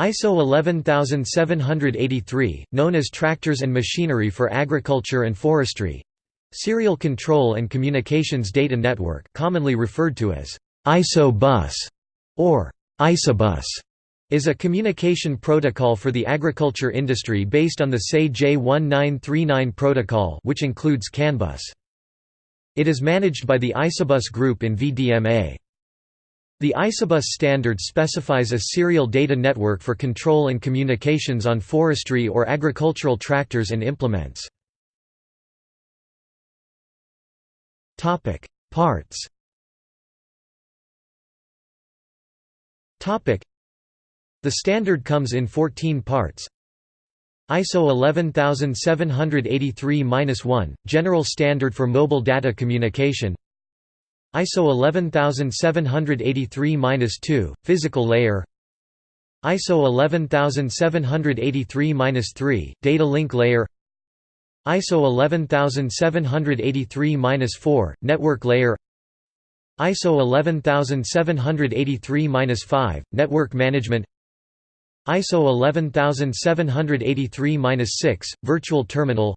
ISO 11783, known as Tractors and Machinery for Agriculture and Forestry Serial Control and Communications Data Network commonly referred to as ISO bus or ISOBUS is a communication protocol for the agriculture industry based on the SAE J1939 protocol which includes CAN bus. It is managed by the Isobus Group in VDMA. The Isobus standard specifies a serial data network for control and communications on forestry or agricultural tractors and implements. Parts The standard comes in 14 parts. ISO 11783-1 – General Standard for Mobile Data Communication ISO 11783-2 – Physical Layer. ISO 11783-3 – Data Link Layer. ISO 11783-4 – Network Layer. ISO 11783-5 – Network Management. ISO 11783-6 – Virtual Terminal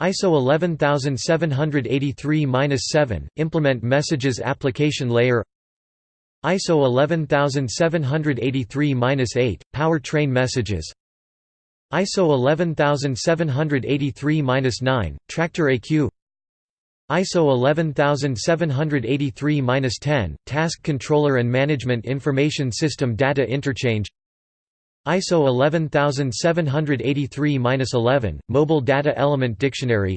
ISO 11783-7 – Implement Messages Application Layer. ISO 11783-8 – Powertrain Messages. ISO 11783-9 – Tractor ECU ISO 11783-10 – Task Controller and Management Information System Data Interchange ISO 11783-11 – Mobile Data Element Dictionary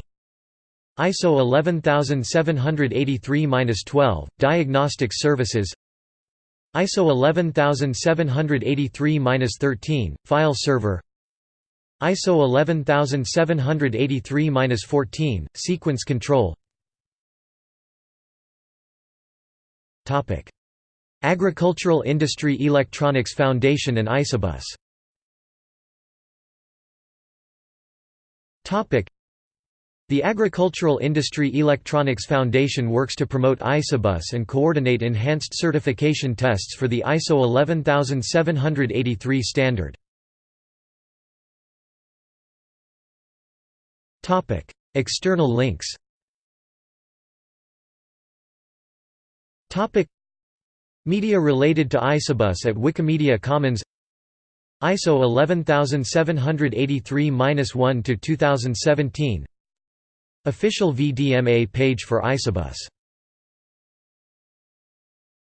ISO 11783-12 – Diagnostic Services ISO 11783-13 – File Server ISO 11783-14 – Sequence Control Agricultural Industry Electronics Foundation and Isobus The Agricultural Industry Electronics Foundation works to promote Isobus and coordinate enhanced certification tests for the ISO 11783 standard. External links Media related to Isobus at Wikimedia Commons. ISO 11783-1 to 2017 Official VDMA page for Isobus